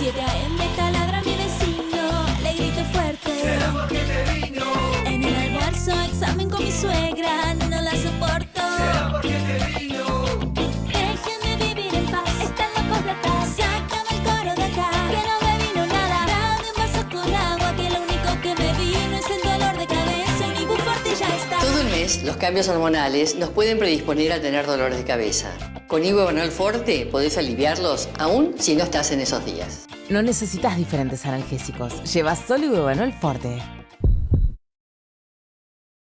7 a.m. taladra mi vecino, le grito fuerte. ¿Será porque te vino? En el almuerzo, examen con mi suegra, no la soporto. ¿Será porque te vino? Déjenme vivir en paz, están locos de atrás. Sácame el coro de acá, que no me vino nada. Dame un vaso con agua, que lo único que me vino es el dolor de cabeza. Un ibuforte y ya está. Todo el mes, los cambios hormonales nos pueden predisponer a tener dolores de cabeza. Con Ibuevanol Forte podés aliviarlos aún si no estás en esos días. No necesitas diferentes analgésicos. Lleva solo Ibuevanol Forte.